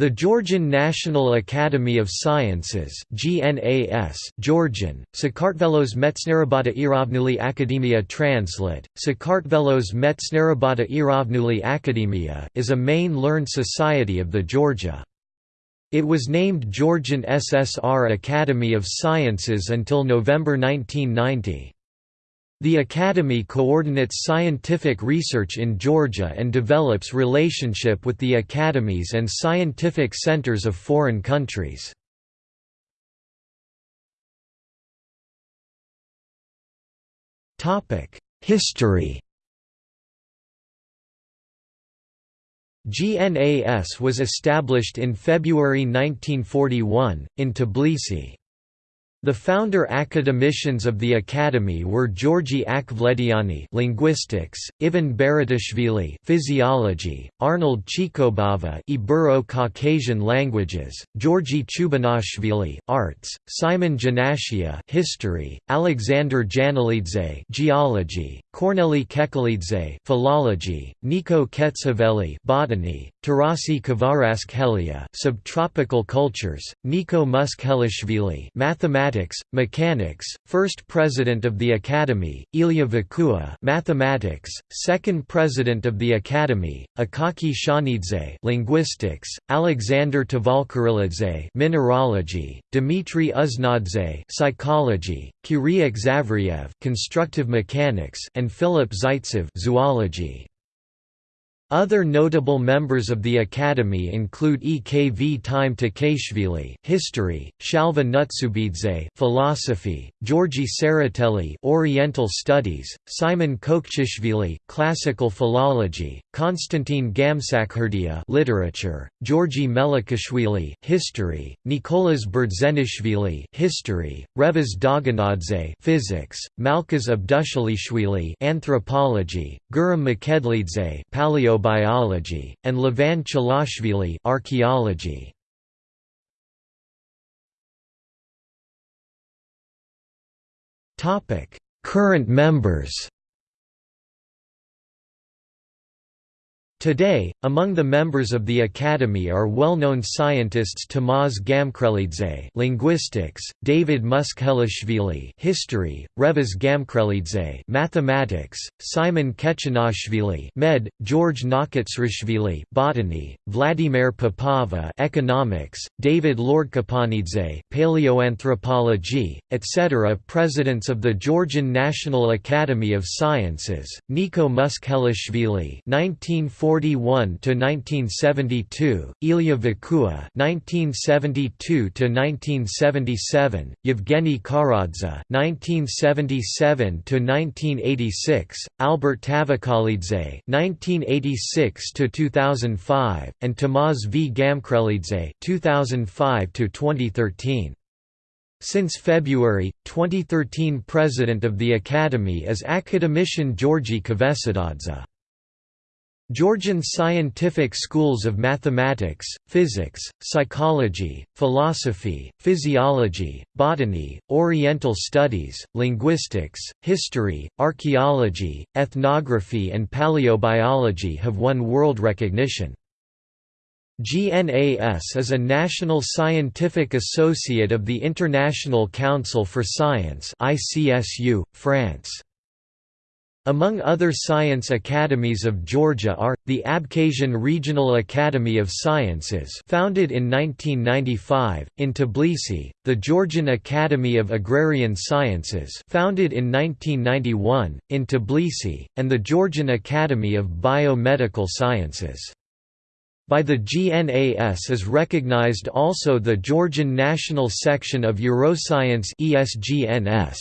The Georgian National Academy of Sciences GNAS Georgian, Sakartvelos Metsnierebata Erovnuli Akademia Translate, Sakartvelos Erovnuli Akademia is a main learned society of the Georgia. It was named Georgian SSR Academy of Sciences until November 1990. The Academy coordinates scientific research in Georgia and develops relationship with the academies and scientific centers of foreign countries. History GNAS was established in February 1941, in Tbilisi. The founder academicians of the academy were Georgi Akhvlediani linguistics, Ivan Beritashvili physiology, Arnold Chikobava Ibero-Caucasian languages, Georgi Chubinashvili arts, Simon Janashia history, Alexander Janelidze geology, Korneli Kekelidze philology, Niko Ketskhoveli botany, Tarasi Kvaratskhelia subtropical cultures, Niko Muskhelishvili mathematics mechanics, first president of the Academy, Ilya Vekua mathematics, second president of the Academy, Akaki Shanidze linguistics, Alexander Tvalchrelidze mineralogy, Dmitry Uznadze psychology, Kyriak Zavriev constructive mechanics, and Philip Zaitsev zoology. Other notable members of the Academy include Ekv Time Takeshvili history, Shalva Nutsubidze philosophy, Georgi Tsereteli Oriental Studies, Simon Kaukhchishvili classical philology, Konstantin Gamsakhurdia literature, Georgi Melikishvili history, Nikolas Berdzenishvili history, Revaz Dogonadze physics, Malkhaz Abdushelishvili anthropology, Guram Mchedlidze paleo Biology, and Levan Chilashvili archaeology. Current members Today, among the members of the Academy are well-known scientists Tamaz Gamkrelidze linguistics, David Muskhelishvili history, Revaz Gamkrelidze mathematics, Simon Kechanashvili med, George Nakhutsrishvili botany, Vladimir Papava economics, David Lordkipanidze paleoanthropology, etc. Presidents of the Georgian National Academy of Sciences, Niko Muskhelishvili 1940 1941 to 1972, Ilya Vekua (1972 to 1977), Yevgeny Kharadze (1977 to 1986), Albert Tavkhelidze (1986 to 2005), and Tamaz V. Gamkrelidze (2005 to 2013). Since February 2013 President of the Academy is academician Georgi Kvesitadze. Georgian scientific schools of mathematics, physics, psychology, philosophy, physiology, botany, oriental studies, linguistics, history, archaeology, ethnography and paleobiology have won world recognition. GNAS is a national scientific associate of the International Council for Science ICSU, France. Among other science academies of Georgia are, the Abkhazian Regional Academy of Sciences founded in 1995, in Tbilisi, the Georgian Academy of Agrarian Sciences founded in 1991, in Tbilisi, and the Georgian Academy of Biomedical Sciences. By the GNAS is recognized also the Georgian National Section of Euroscience ESGNS.